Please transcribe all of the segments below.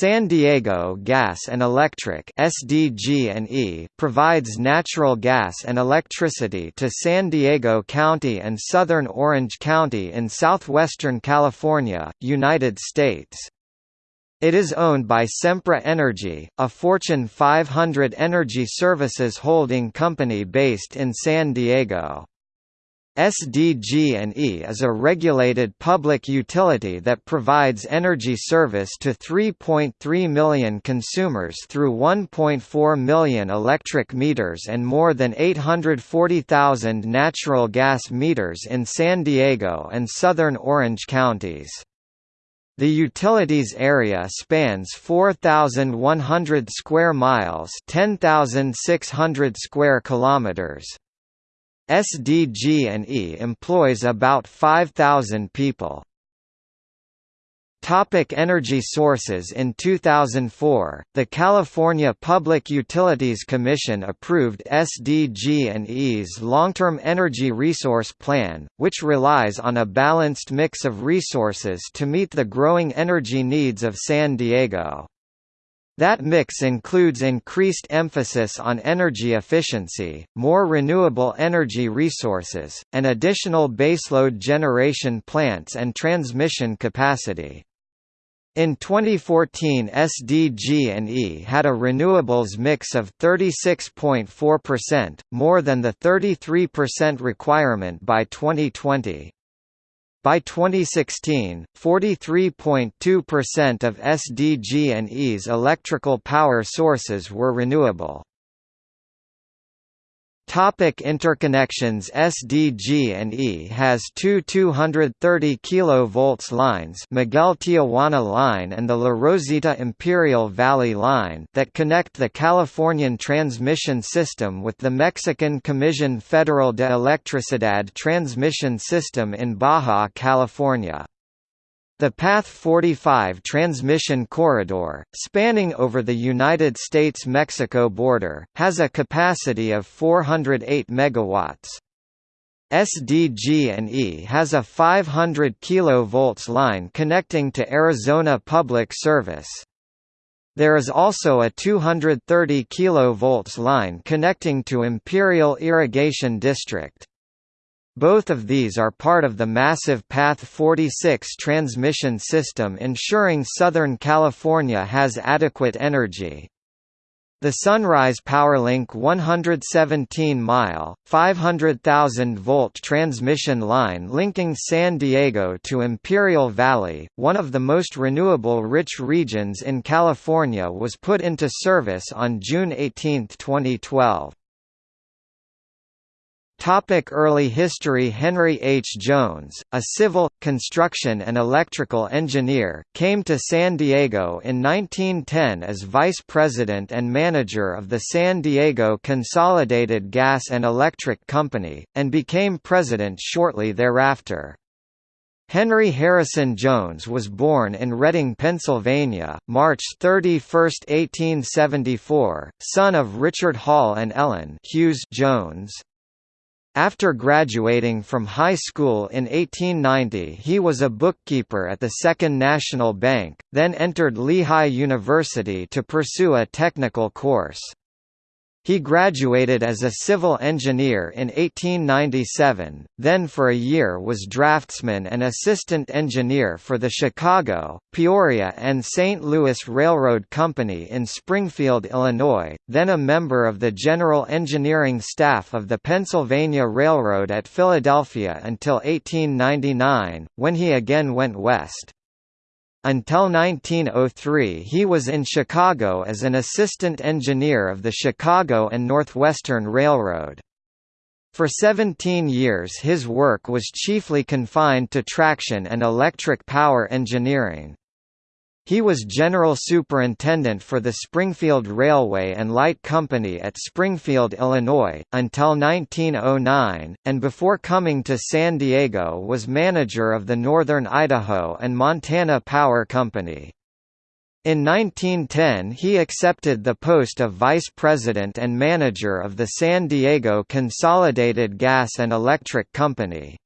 San Diego Gas and Electric SDG&E provides natural gas and electricity to San Diego County and southern Orange County in southwestern California, United States. It is owned by Sempra Energy, a Fortune 500 energy services holding company based in San Diego. SDG&E is a regulated public utility that provides energy service to 3.3 million consumers through 1.4 million electric meters and more than 840,000 natural gas meters in San Diego and southern Orange counties. The utilities area spans 4100 square miles, 10600 square kilometers. SDG&E employs about 5,000 people. Topic energy sources In 2004, the California Public Utilities Commission approved SDG&E's long-term energy resource plan, which relies on a balanced mix of resources to meet the growing energy needs of San Diego. That mix includes increased emphasis on energy efficiency, more renewable energy resources, and additional baseload generation plants and transmission capacity. In 2014 SDG&E had a renewables mix of 36.4%, more than the 33% requirement by 2020. By 2016, 43.2% of SDG&E's electrical power sources were renewable. Topic interconnections SDG&E has two 230 kV lines Miguel Tijuana Line and the La Rosita Imperial Valley Line that connect the Californian transmission system with the Mexican Comisión Federal de Electricidad transmission system in Baja California. The Path 45 transmission corridor, spanning over the United States–Mexico border, has a capacity of 408 MW. SDG&E has a 500 kV line connecting to Arizona Public Service. There is also a 230 kV line connecting to Imperial Irrigation District. Both of these are part of the massive Path 46 transmission system ensuring Southern California has adequate energy. The Sunrise PowerLink 117-mile, 500,000-volt transmission line linking San Diego to Imperial Valley, one of the most renewable-rich regions in California was put into service on June 18, 2012. Topic early history Henry H. Jones, a civil, construction and electrical engineer, came to San Diego in 1910 as vice president and manager of the San Diego Consolidated Gas and Electric Company, and became president shortly thereafter. Henry Harrison Jones was born in Reading, Pennsylvania, March 31, 1874, son of Richard Hall and Ellen Hughes Jones. After graduating from high school in 1890 he was a bookkeeper at the Second National Bank, then entered Lehigh University to pursue a technical course. He graduated as a civil engineer in 1897, then for a year was draftsman and assistant engineer for the Chicago, Peoria and St. Louis Railroad Company in Springfield, Illinois, then a member of the general engineering staff of the Pennsylvania Railroad at Philadelphia until 1899, when he again went west. Until 1903 he was in Chicago as an assistant engineer of the Chicago and Northwestern Railroad. For 17 years his work was chiefly confined to traction and electric power engineering. He was general superintendent for the Springfield Railway and Light Company at Springfield, Illinois, until 1909, and before coming to San Diego was manager of the Northern Idaho and Montana Power Company. In 1910 he accepted the post of vice president and manager of the San Diego Consolidated Gas and Electric Company.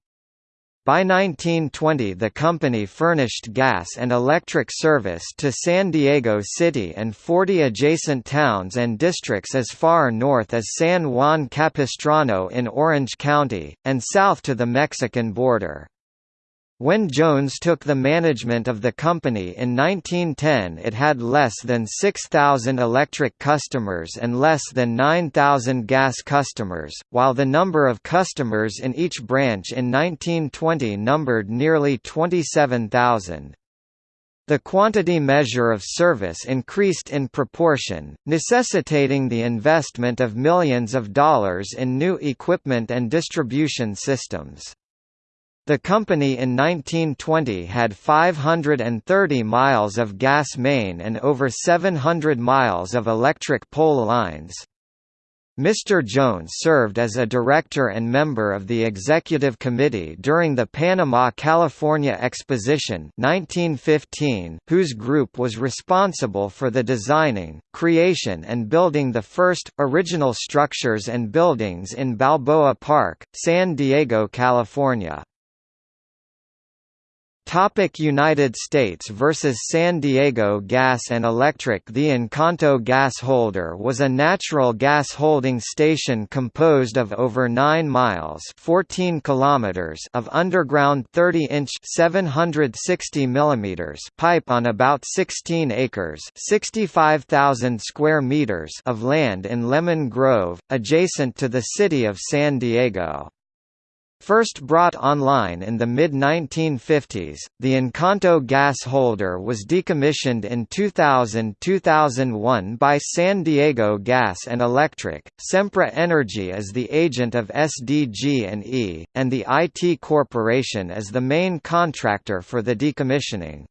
By 1920 the company furnished gas and electric service to San Diego City and 40 adjacent towns and districts as far north as San Juan Capistrano in Orange County, and south to the Mexican border. When Jones took the management of the company in 1910 it had less than 6,000 electric customers and less than 9,000 gas customers, while the number of customers in each branch in 1920 numbered nearly 27,000. The quantity measure of service increased in proportion, necessitating the investment of millions of dollars in new equipment and distribution systems. The company in 1920 had 530 miles of gas main and over 700 miles of electric pole lines. Mr. Jones served as a director and member of the executive committee during the Panama-California Exposition 1915, whose group was responsible for the designing, creation and building the first, original structures and buildings in Balboa Park, San Diego, California. Topic United States versus San Diego Gas and Electric The Encanto gas holder was a natural gas holding station composed of over 9 miles 14 kilometers of underground 30-inch 760 mm pipe on about 16 acres 65,000 square meters of land in Lemon Grove, adjacent to the city of San Diego. First brought online in the mid-1950s, the Encanto gas holder was decommissioned in 2000–2001 by San Diego Gas and Electric, Sempra Energy as the agent of SDG&E, and the IT Corporation as the main contractor for the decommissioning.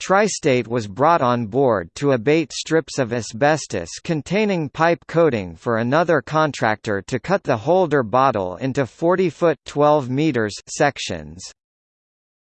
Tri-State was brought on board to abate strips of asbestos containing pipe coating for another contractor to cut the holder bottle into 40-foot (12 meters) sections.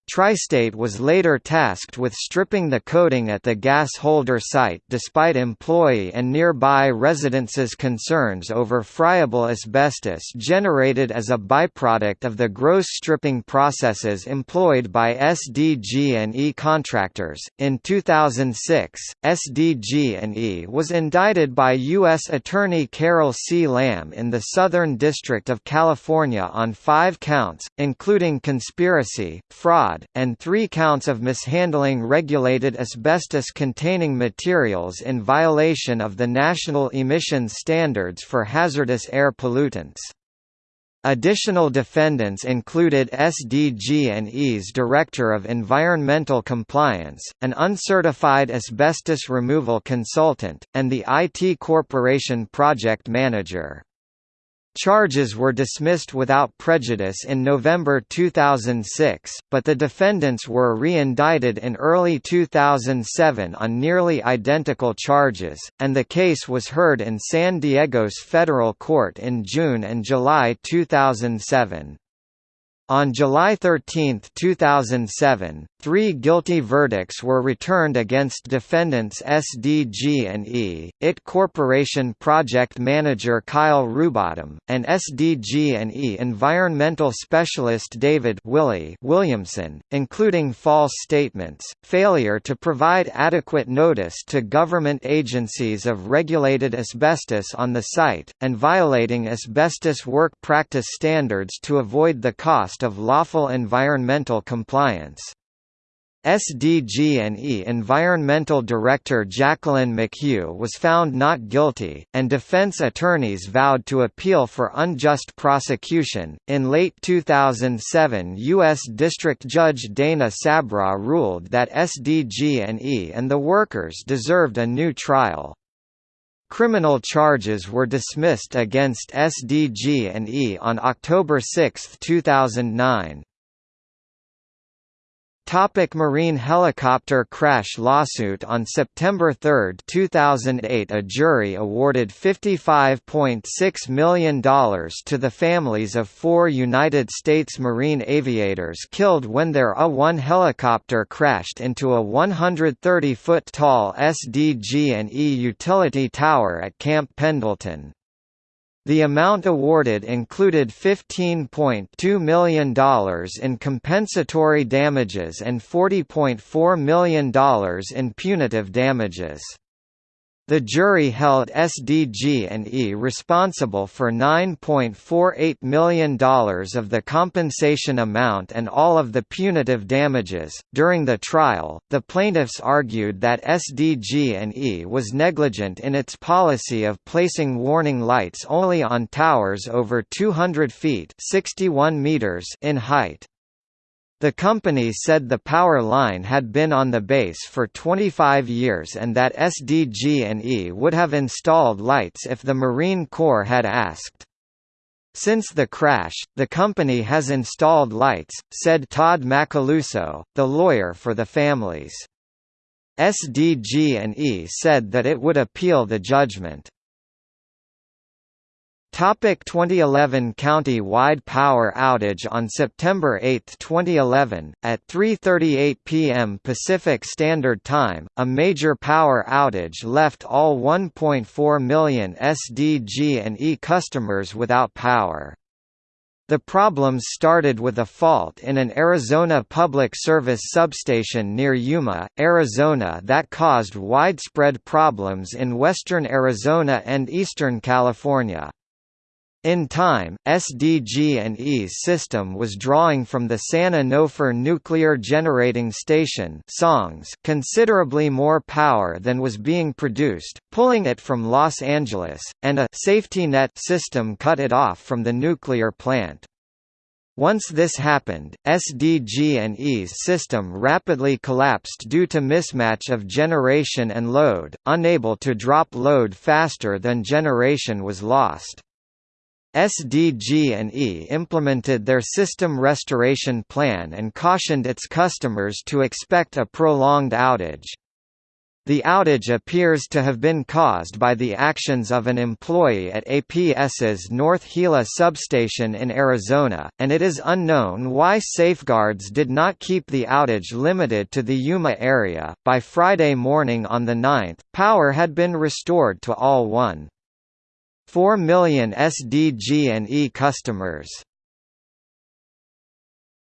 Tri-State was later tasked with stripping the coating at the gas holder site despite employee and nearby residents' concerns over friable asbestos generated as a byproduct of the gross stripping processes employed by SDG&E contractors. In 2006, SDG&E was indicted by U.S. Attorney Carol C. Lamb in the Southern District of California on five counts, including conspiracy, fraud, fraud, and three counts of mishandling regulated asbestos-containing materials in violation of the national emissions standards for hazardous air pollutants. Additional defendants included SDG&E's Director of Environmental Compliance, an uncertified asbestos removal consultant, and the IT Corporation project manager. Charges were dismissed without prejudice in November 2006, but the defendants were re-indicted in early 2007 on nearly identical charges, and the case was heard in San Diego's federal court in June and July 2007. On July 13, 2007, three guilty verdicts were returned against defendants SDG&E, IT Corporation project manager Kyle Rubottom, and SDG&E environmental specialist David Willie Williamson, including false statements, failure to provide adequate notice to government agencies of regulated asbestos on the site, and violating asbestos work practice standards to avoid the cost of lawful environmental compliance. SDG&E Environmental Director Jacqueline McHugh was found not guilty, and defense attorneys vowed to appeal for unjust prosecution. In late 2007, U.S. District Judge Dana Sabraw ruled that SDG&E and the workers deserved a new trial. Criminal charges were dismissed against SDG&E on October 6, 2009. Topic Marine helicopter crash lawsuit On September 3, 2008 a jury awarded $55.6 million to the families of four United States Marine aviators killed when their A-1 helicopter crashed into a 130-foot-tall SDG&E utility tower at Camp Pendleton. The amount awarded included $15.2 million in compensatory damages and $40.4 million in punitive damages. The jury held SDG&E responsible for $9.48 million of the compensation amount and all of the punitive damages. During the trial, the plaintiffs argued that SDG&E was negligent in its policy of placing warning lights only on towers over 200 feet (61 meters) in height. The company said the power line had been on the base for 25 years and that SDG&E would have installed lights if the Marine Corps had asked. Since the crash, the company has installed lights, said Todd Macaluso, the lawyer for the families. SDG&E said that it would appeal the judgment. Topic 2011 County-wide power outage On September 8, 2011, at 3.38 p.m. Pacific Standard Time, a major power outage left all 1.4 million SDG&E customers without power. The problems started with a fault in an Arizona Public Service substation near Yuma, Arizona that caused widespread problems in western Arizona and eastern California. In time, SDG&E's system was drawing from the San Onofre Nuclear Generating Station songs considerably more power than was being produced, pulling it from Los Angeles, and a safety net system cut it off from the nuclear plant. Once this happened, SDG&E's system rapidly collapsed due to mismatch of generation and load, unable to drop load faster than generation was lost. SDG&E implemented their system restoration plan and cautioned its customers to expect a prolonged outage. The outage appears to have been caused by the actions of an employee at APS's North Gila substation in Arizona, and it is unknown why safeguards did not keep the outage limited to the Yuma area. By Friday morning on the 9th, power had been restored to all 1. 4 million SDG&E customers.